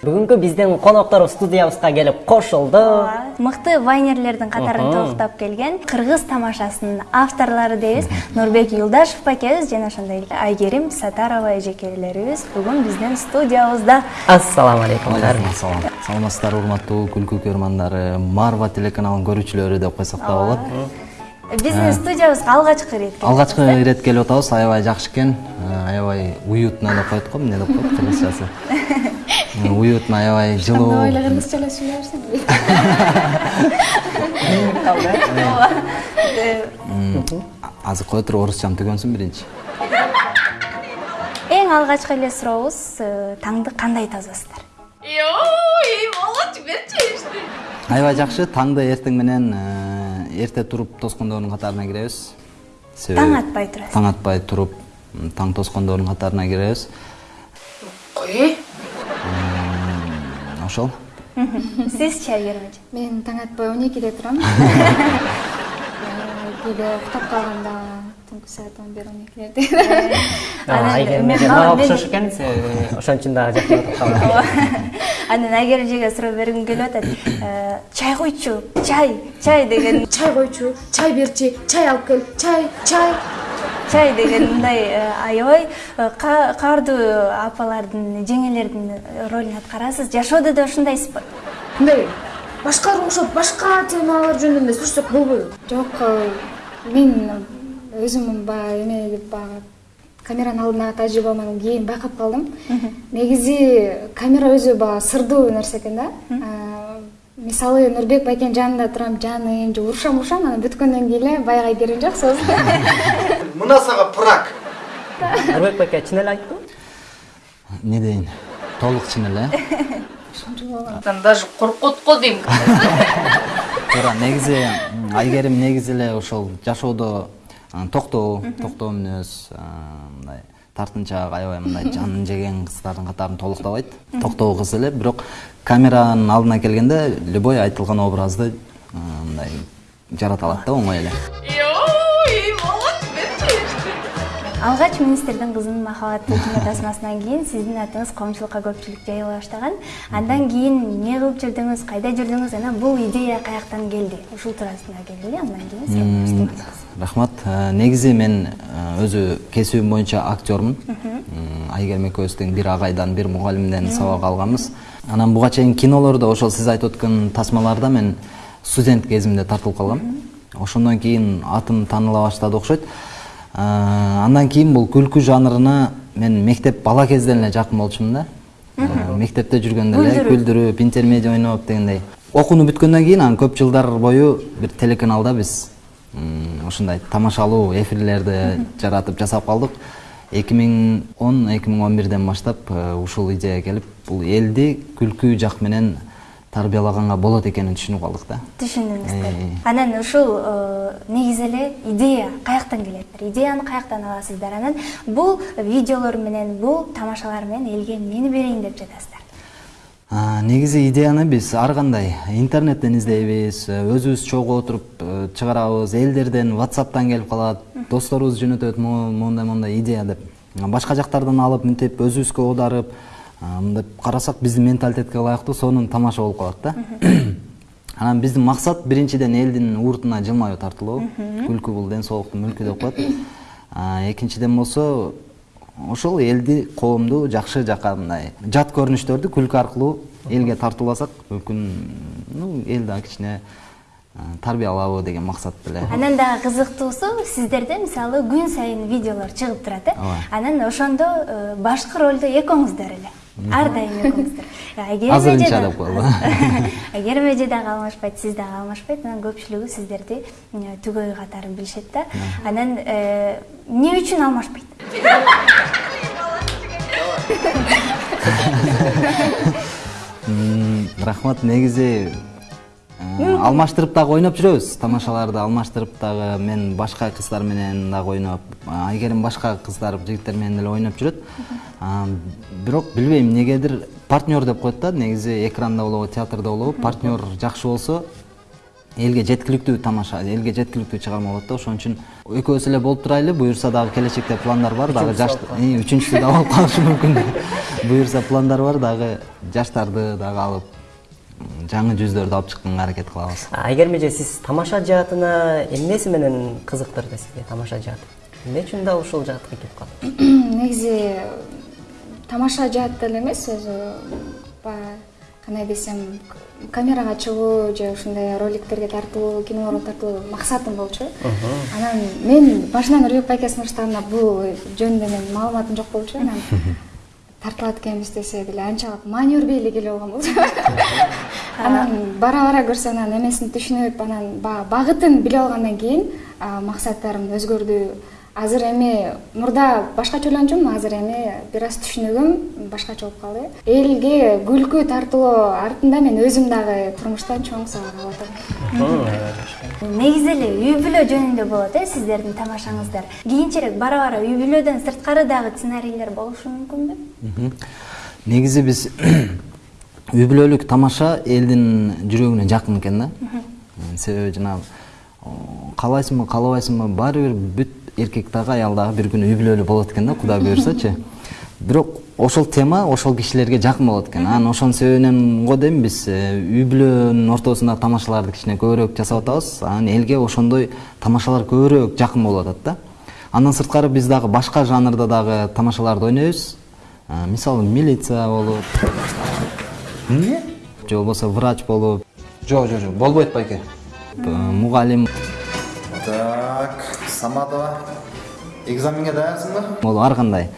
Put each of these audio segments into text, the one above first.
бүгүнкү биздин коноктор студиябызга келип кошулду мыкты вайнерлердин катарын толуктап келген кыргыз тамашасынын авторлору дейбиз нурбек юлдашев бакебиз жана ошондой эле айгерим сатарова эжекелерибиз бүгүн биздин студиябызда ассалам алейкум салам саламатсыздарбы урматтуу күлкү көрөрмандары марва телеканалынын көрүүчүлөрү деп койсок да болот биздин студиябызга алгачкы ирет алгачкы ирет келип атабыз аябай жакшы экен аябай уютно деп коет го эмне деп коет кыргызчасы уютно аябай жылуу эле кыргызчалап сүйлөй берсең азыр кое туруп орусчам түгөнсүн биринчи. Эң алгачкы эле сурообуз таңды кандай тазасыздар ой молодчик берчи аябай жакшы таңды эртең менен эрте туруп тоскондордун катарына киребиз. Таң атпай турасыз таң атпай туруп таң тоскондордун катарына киребиз ошол сизчи айгерим эже мен таң атпай он экиде турам кээде уктап калганда түнкү саат он бир он экилерде айгерим эже мага окшош экен ошон үчүн дагы жакын отуруп калдым анан айгерим эжеге суроо бергим келип атат. Чай койчу чай чай деген. Чай койчу чай берчи чай алып кел чай чай. Чай деген мындай аябай каардуу апалардын жеңелердин ролун аткарасыз. Жашоодо да ушундайсызбы мындай башкаларга окшоп башка темалар жөнүндө эле сурашсак болбойбу? Жок мен өзүм баягы эме деп баягы камеранын алдындагы тажрыйбамдан кийин байкап калдым негизи камера өзү баягы сырдуу нерсе экен да. Мисалы нурбек байкенин жанында турам жаным же урушам урушам анан бүткөндөн кийин эле баягы айгерим жок соосун мына сага прак нурбек байке чын эле айттыбы эмне дейин толук чын эле даже коркот го дейм туура негизи айгерим негизи эле ошол жашоодо токтоо токтоо мүнөз мындай тартынчаак аябай мындай жанын жеген кыздардын катарын толуктабайт токтоо кыз эле бирок камеранын алдына келгенде любой айтылган образды мындай жарата алат да оңой эле алгач министрдин кызынын махабаттуу кино тасмасынан кийин сиздин атыңыз коомчулукка көпчүлүк жайыла баштаган. Андан кийин эмне кылып жүрдүңүз кайда жүрдүңүз анан бул идея каяктан келди? Ушул туурасында келгиле андан кийин рахмат. Негизи мен өзү кесибим боюнча актермун айгерим экөөбүз тең бир агайдан бир мугалимден сабак алганбыз. Анан буга чейин кинолордо ошол сиз айтып өткөн тасмаларда мен студент кезимде тартылып калгам. Ошондон кийин атым тааныла баштады окшойт андан кийин бул күлкү жанрына мен мектеп бала кезден эле жакын болчумун да мектепте жүргөндө эле күлдүрүп интермедиа ойноп дегендей. Окууну бүткөндөн кийин анан көп жылдар бою бир телеканалда биз ушундай тамашалуу эфирлерди жаратып жасап калдык эки миң он эки миң он бирден баштап ушул идея келип бул элди күлкү жак менен тарбиялаганга болот экенин түшүнүп калдык да түшүндүңүздөр анан ушул негизи эле идея каяктан келет идеяны каяктан аласыздар. Анан бул видеолор менен бул тамашалар менен элге эмнени берейин деп жатасыздар. Негизи идеяны биз ар кандай интернеттен издейбиз өзүбүз чогуу отуруп чыгарабыз элдерден ватсаптан келип калат досторубуз жөнөтөт моундай моундай идея деп. Башка жактардан алып мынтип өзүбүзгө оодарып мындай карасак биздин менталитетке ылайыктуу сонун тамаша болуп калат да. Анан биздин максат биринчиден элдин уртуна жылмаюу тартылуу күлкү бул ден соолуктун мүлкү деп коет экинчиден болсо ошол элди коомду жакшы жака мындай жат көрүнүштөрдү күлкү аркылуу элге тартууласак мүмкүн эл дагы кичине тарбиялабы деген максат эле анан дагы кызыктуусу сиздерде мисалы күн сайын видеолор чыгып турат э анан ошондо башкы ролдо экөөңүздөр эле. Ар дайым экөөңүздөр азырынча деп коелу айгерим эже дагы алмашпайт сиз дагы алмашпайт анан көпчүлүгү сиздерди түгөй катары билишет да. Анан эмне үчүн алмашпайт рахмат негизи алмаштырып дагы ойноп жүрөбүз. Тамашаларды алмаштырып дагы мен башка кыздар менен дагы ойноп айгерим башка кыздар жигиттер менен деле ойноп жүрөт. Бирок билбейм эмнегедир партнер деп коет да негизи экранда болобу театрда болобу партнер жакшы болсо элге жеткиликтүү тамаша элге жеткиликтүү чыгарма болот да. Ошон үчүн экөөбүз эле болуп турайлы. Буюрса дагы келечекте пландар бар дагы жаш үчүнчүсү да болуп калышы мүмкүн. Буюрса пландар бар дагы жаштарды дагы алып жаңы жүздөрдү алып чыкканга аракет кылабыз айгерим эже сиз тамаша жаатына эмнеси менен кызыктырды сизге тамаша жаат. Эмне үчүн да ушул жаатка келип калдыңыз негизи тамаша жаат деле эмес өзү баягы кандай десем камерага чыгуу же ушундай роликтерге тартылуу кинолорго тартылуу максатым болчу. Анан мен башынан нурбек байке сунуштаганда бул жөнүндө менин маалыматым жок болчу. Анан тартылат экенбиз десе деле анчалык маани бербей эле алган болчу. Анан бара бара көрсөм анан эмесин түшүнүп анан баягы багытын билип алгандан кийин максаттарым өзгөрдү азыр эми мурда башкача ойлончумун азыр эми бир аз түшүнүгүм башкача болуп калды. Элге күлкү тартуулоо артында мен өзүм дагы турмуштан чоң сабак алып атам. Негизи эле үй бүлө жөнүндө болот э сиздердин тамашаңыздар. Кийинчерээк бара бара үй бүлөдөн сырткары дагы сценарийлер болушу мүмкүнбү негизи биз үй бүлөлүк тамаша элдин жүрөгүнө жакын экен да. Себеби жанагы каалайсыңбы каалабайсыңбы баары бир бүт эркек дагы аял дагы бир күнү үй бүлөлүү болот экен да кудай буюрсачы бирок ошол тема ошол кишилерге жакын болот экен анан ошонун себебинен го дейм биз э, үй бүлөнүн ортосундагы тамашаларды кичине көбүрөөк жасап атабыз. Анан элге ошондой тамашалар көбүрөөк жакын болуп атат да. Андан сырткары биз дагы башка жанрда дагы тамашаларды ойнойбуз. Мисалы милиция болуп эмне же болбосо врач болуп. Жок жок жок. Болбойт байке э, мугалим. Так. Саматова экзаменге даярсыңбы болуп ар кандай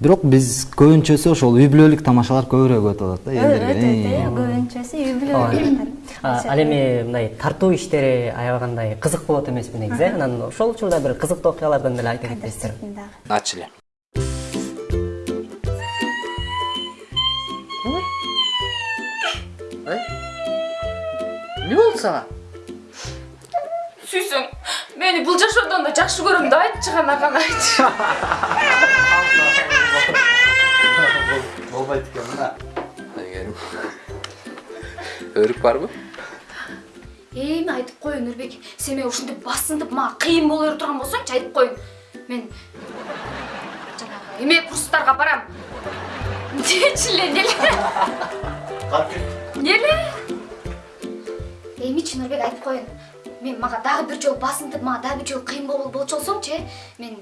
бирок биз көбүнчөсү ошол үй бүлөлүк тамашалар көбүрөөк өтүп атат да элдерге өтөт көбүнчөсү үй Ооба. бүлө А, ал эми мындай тартуу иштери аябагандай кызык болот эмеспи негизи э? Анан ошол учурда бир кызыктуу окуялардан деле айта кетесиздер ачыле. Эмне болду сага сүйсөң мени бул жашоодон да жакшы көрөм да айтчы кана кана айтчы болбойт экен мына айгерим өрүк барбы эми айтып коеюн нурбек сен мени ушинтип басынтып мага кыйын боло берип турган болсоңчу айтып коеюн мен жанагы эме курстарга барам. Дечи эле эмнеле эмнеле эмичи нурбек айтып коеюн мен мага дагы бир жолу басынтып мага дагы бир жолу кыйын болчу болсоңчу э мен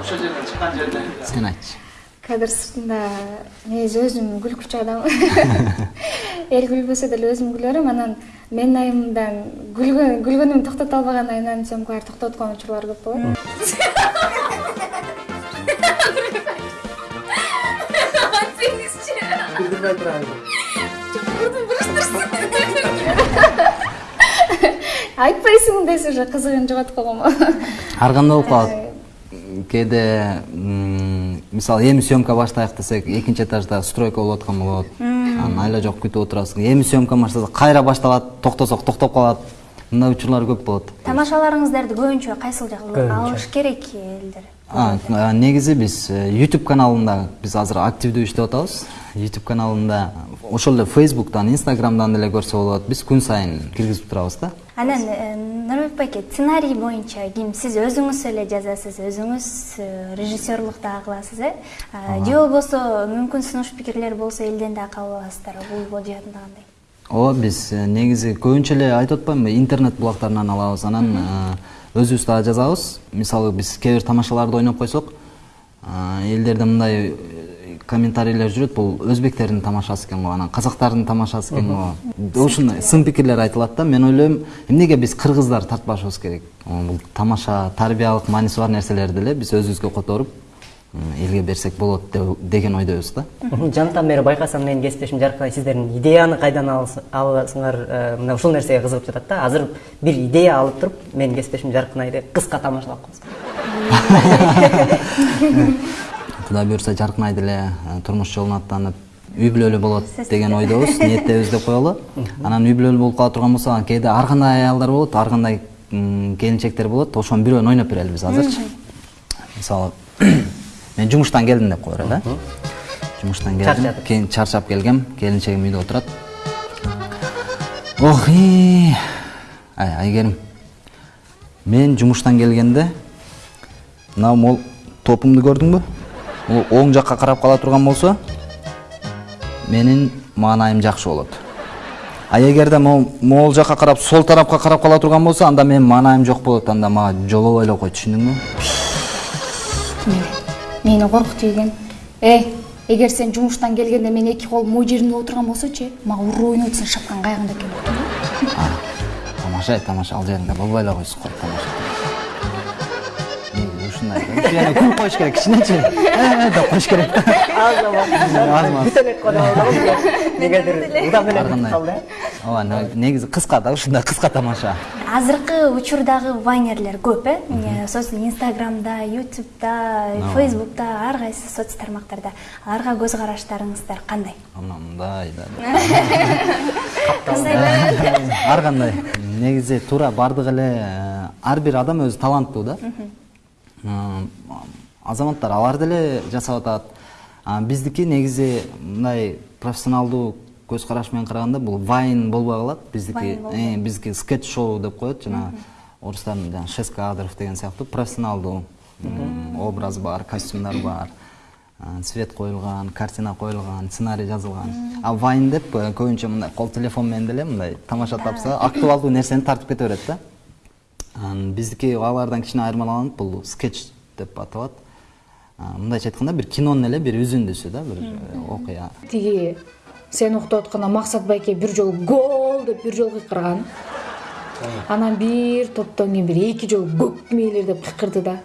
ошол жерден чыккан жерден. Сен айтчы. Кадр сыртында негизи өзүм күлкүчү адаммын эл күлбөсө деле өзүм күлө берем анан менин айымдан күлгөн күлгөнүмдү токтото албаган айымдан съемкалар токтоткон учурлар көп болот. Билдирбей турам айтпайсың десе уже кызыгын жоготуп койгонго ар кандай болуп калат? Кээде м, мисалы эми съемка баштайык десек экинчи этажда стройка болуп аткан болот. Анан айла жок күтүп отурасың. Эми съемка баштасак кайра башталат токтосок токтоп калат мындай учурлар көп болот. Тамашаларыңыздарды көбүнчө кайсыл Көбүнчө. алыш керек элдер? Негизи биз э, youtube каналында биз азыр активдүү иштеп атабыз. Youtube каналында ошол эле facebook'тан instagram'дан деле көрсө болот. Биз күн сайын киргизип турабыз да. Анан э, нурбек байке сценарий боюнча ким сиз өзүңүз эле жазасыз өзүңүз э, режиссерлук дагы кыласыз э? Же болбосо мүмкүн сунуш пикирлер болсо элден дагы кабыл аласыздар бул бул жаатында кандай ооба биз э, негизи көбүнчө эле айтып атпаймынбы интернет булактарынан алабыз анан э, өзүбүз дагы жазабыз мисалы биз кээ бир тамашаларды ойноп койсок элдерде мындай э, комментарийлер жүрөт бул өзбектердин тамашасы экен го анан казактардын тамашасы экен го ушундай сын пикирлер айтылат да. Мен ойлойм эмнеге биз кыргыздар тартпашыбыз керек? Бул тамаша тарбиялык мааниси бар нерселерди эле биз өзүбүзгө которуп элге берсек болот деген ойдобуз да. Жантан бери байкасам менин кесиптешим жаркырай сиздердин идеяны кайдан аласыңар мына ушул нерсеге кызыгып жатат да. Азыр бир идея алып туруп менин кесиптешим жаркырай деп кыска тамашалап коебуз кудай буюрса жаркын ай деле турмуш жолун аттанып үй бүлөлүү болот деген ойдобуз ниеттебиз деп коелу анан үй бүлөлүү болуп кала турган болсо кээде ар кандай аялдар болот ар кандай келинчектер болот ошонун бирөөнү ойноп берели биз азырчы мисалы мен жумуштан келдим деп кое берели э жумуштан келдим Чарчадым. кийин чарчап келгем келинчегим үйдө отурат ох ай айгерим мен жумуштан келгенде мына мол топумду көрдүңбү бул оң жакка карап кала турган болсо менин маанайым жакшы болот а эгерде могул могул жакка карап сол тарапка карап кала турган болсо анда менин маанайым жок болот анда мага жолобой эле кой түшүндүңбү мени коркутуу экен эй эгер сен жумуштан келгенде мен эки колум могу жеримде отурган болсочу мага уруу ойноп сен шапкан кайгында экен тамаша тамаша ал жеринде болбой эле койсуң го тамаша. Ушундай. Күлүп коюш керек кичинечи? «Э, деп коюш керек аз негедир кандай калды ооба не- негизи кыска да ушундай кыска тамаша азыркы учурдагы вайнерлер көп э соцсет инстаграмда ютубта фейсбукта ар кайсы соц тармактарда аларга көз караштарыңыздар кандай мындай да ар кандай негизи туура баардык эле ар бир адам өзү таланттуу да азаматтар алар деле жасап атат биздики негизи мындай профессионалдуу көз караш менен караганда бул вайн болбой калат биздики биздики скетч шоу деп коет жанагы орустардын жанагы шесть кадров деген сыяктуу профессионалдуу образ бар костюмдар бар а, свет коюлган картина коюлган сценарий жазылган а вайн деп көбүнчө мындай кол телефон менен деле мындай тамаша тапса актуалдуу нерсени тартып кете берет да. Биздики алардан кичине айырмаланып бул скетч деп аталат мындайча айтканда бир кинонун эле бир үзүндүсү да бир э, окуя. Тиги сен уктап атканда максат байке бир жолу гол деп бир жолу кыйкырган. Анан бир топтон кийин бир эки жолу көк мээлер деп кыйкырды да.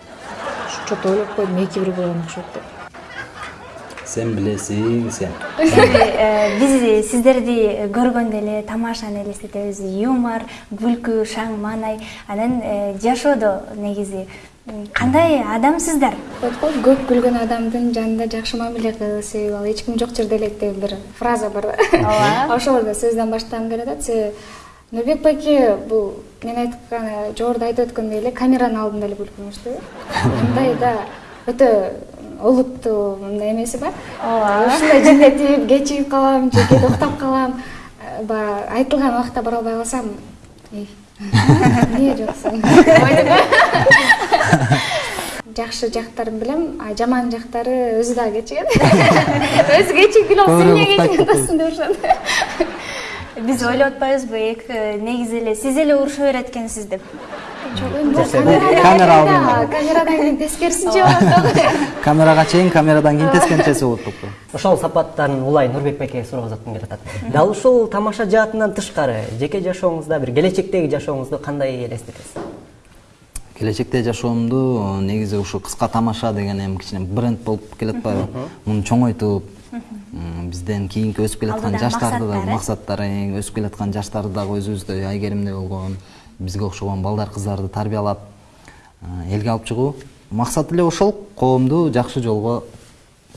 Что то ойлоп койдум эки бир болгон окшойт деп. Сен билесиң сен. Э, биз сиздерди көргөндө эле тамашаны элестетебиз юмор күлкү шаң маанай. Анан э, жашоодо негизи. Кандай адамсыздар го көп күлгөн адамдын жанында жакшы мамиле кыл себеби ал эч ким жок жерде элек деген бир фраза бар да Ооба. ошол сөздөн баштагым келип атат себеби нурбек байке бул мен айткан жогоруда айтып өткөндөй эле камеранын алдында эле күлкү да мындай да өтө олуттуу мындай эмеси бар Ооба. ушундай жинетип кечигип калам же кээде уктап калам баягы айтылган убакта бара албай калсам эмне жоксуң жакшы жактарын билем а жаман жактары өзү дагы кечигет өзү кечигип эмне кечигип атасың деп ушунт биз ойлоп атпайбызбы эки негизи эле сиз эле уруша берет экенсиз деп. Камера алдында. камерадан кийин тескерисинче болот камерага чейин камерадан кийин тескерисинчеси болуп турупту ошол сапаттан улай нурбек байкеге суроо узаткым келип атат дал ушул тамаша жаатынан тышкары жеке жашооңузда бир келечектеги жашооңузду кандай элестетесиз келечекте жашоомду негизи ушу кыска тамаша деген эми кичине бренд болуп келатпайбы муну чоңойтуп бизден кийинки өсүп келаткан жаштарды да максаттар, э? максаттар э, өсүп келаткан жаштарды дагы өзүбүздөй айгеримдей болгон бизге окшогон балдар кыздарды тарбиялап э, элге алып чыгуу максат эле ошол. Коомду жакшы жолго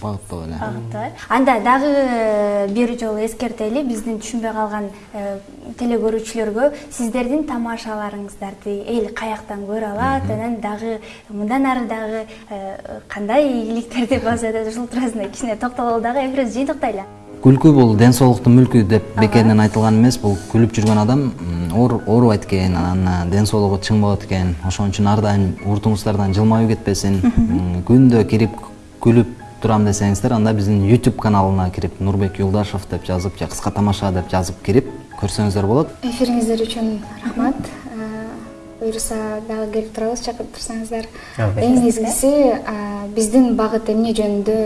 багыттоо эле Багыттоо, э? анда дагы э, бир жолу эскертели биздин түшүнбөй калган э, телекөрүүчүлөргө сиздердин тамашаларыңыздарды эл каяктан көрө алат анан дагы мындан ары дагы э, кандай ийгиликтерди базада ушул туурасында кичине токтололу дагы эфирибизди жыйынтыктайлы күлкү бул ден соолуктун мүлкү деп бекеринен айтылган эмес бул күлүп жүргөн адам оорубайт экен анан ден соолугу чың болот экен. Ошон үчүн ар дайым уртуңуздардан жылмаюу кетпесин. Күндө кирип күлүп турам десеңиздер анда биздин youtube каналына кирип нурбек юлдашев деп жазып же кыска тамаша деп жазып кирип көрсөңүздөр болот эфириңиздер үчүн рахмат. Э, буюрса дагы келип турабыз чакырып турсаңыздар эң негизгиси э, биздин багыт эмне жөнүндө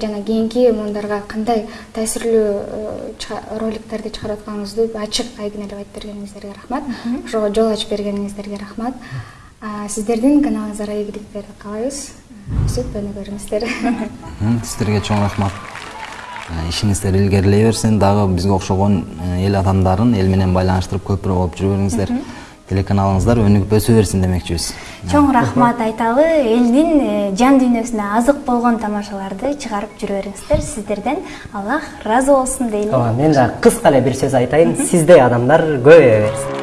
жана кийинки муундарга кандай таасирлүү э, роликтерди чыгарып атканыңызды ачык айкын эле айтып бергениңиздерге рахмат. Ошого жол ачып бергениңиздерге рахмат. А, сиздердин каналыңыздарга ийгиликтерди каалайбыз өсүп өнүгөрүңүздөр М, сиздерге чоң рахмат ишиңиздер илгерилей берсин дагы бизге окшогон эл адамдарын эл менен байланыштырып көпүрө болуп жүрө бериңиздер телеканалыңыздар өнүгүп өсө берсин демекчибиз чоң рахмат айталы элдин жан дүйнөсүнө азык болгон тамашаларды чыгарып жүрө бериңиздер сиздерден аллах ыраазы болсун дейли ооба мен дагы кыска эле бир сөз айтайын сиздей адамдар көбөйө берсин